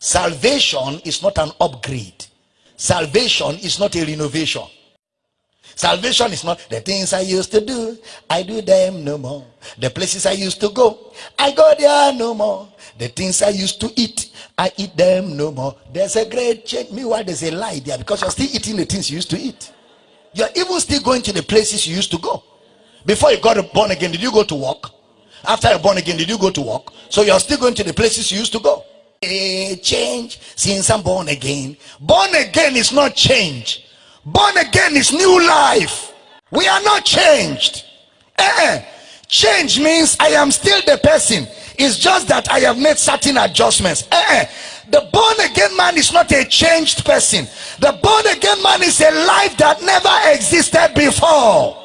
salvation is not an upgrade salvation is not a renovation Salvation is not the things I used to do, I do them no more. The places I used to go, I go there no more. The things I used to eat, I eat them no more. There's a great change. Meanwhile, there's a lie there because you're still eating the things you used to eat. You're even still going to the places you used to go. Before you got born again, did you go to work? After you're born again, did you go to work? So you're still going to the places you used to go. Change since I'm born again. Born again is not change. Born again is new life. We are not changed. Eh, Change means I am still the person. It's just that I have made certain adjustments. Eh, the born again man is not a changed person. The born again man is a life that never existed before.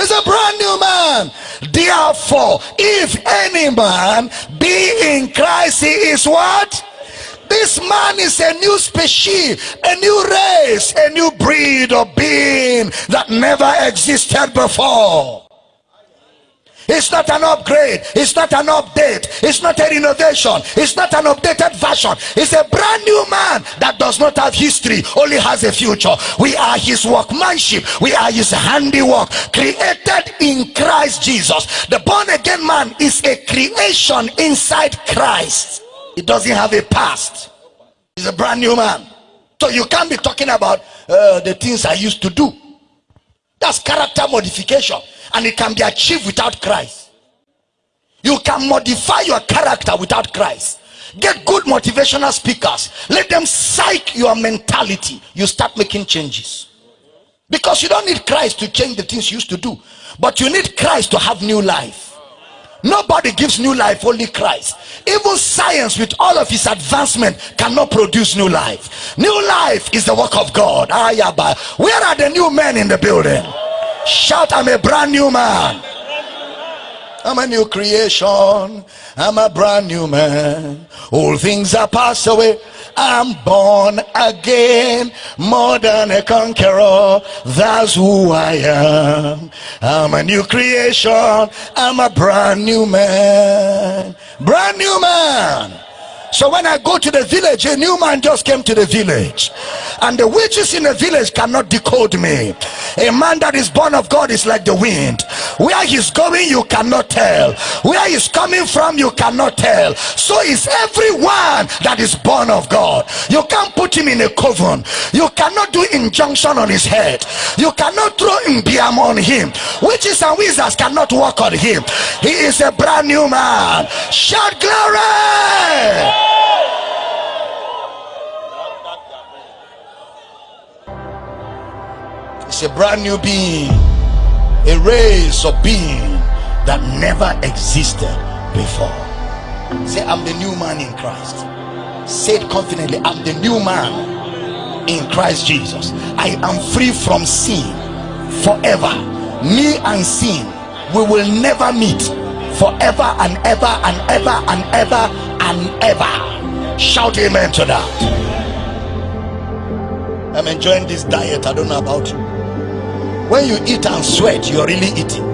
It's a brand new man. Therefore, if any man be in Christ, he is what? This man is a new species, a new race, a new breed of being that never existed before. It's not an upgrade. It's not an update. It's not a renovation. It's not an updated version. It's a brand new man that does not have history, only has a future. We are his workmanship. We are his handiwork, created in Christ Jesus. The born again man is a creation inside Christ. It doesn't have a past. He's a brand new man. So you can't be talking about uh, the things I used to do. That's character modification. And it can be achieved without Christ. You can modify your character without Christ. Get good motivational speakers. Let them psych your mentality. You start making changes. Because you don't need Christ to change the things you used to do. But you need Christ to have new life. Nobody gives new life, only Christ. Even science, with all of its advancement, cannot produce new life. New life is the work of God. Ah, Ayaba. Where are the new men in the building? Shout, I'm a brand new man. I'm a new creation. I'm a brand new man. All things are passed away. I'm born again, more than a conqueror. That's who I am. I'm a new creation. I'm a brand new man. Brand new man. So when I go to the village, a new man just came to the village. And the witches in the village cannot decode me. A man that is born of God is like the wind. Where he's going, you cannot tell. Where he's coming from, you cannot tell. So is everyone that is born of God. You can't put him in a coven. You cannot do injunction on his head. You cannot throw imbiam on him. Witches and wizards cannot work on him. He is a brand new man. Shout glory! A brand new being, a race of being that never existed before. Say, I'm the new man in Christ. Say it confidently, I'm the new man in Christ Jesus. I am free from sin forever. Me and sin, we will never meet forever and ever and ever and ever and ever. Shout amen to that. I'm enjoying this diet. I don't know about you. When you eat and sweat, you're really eating.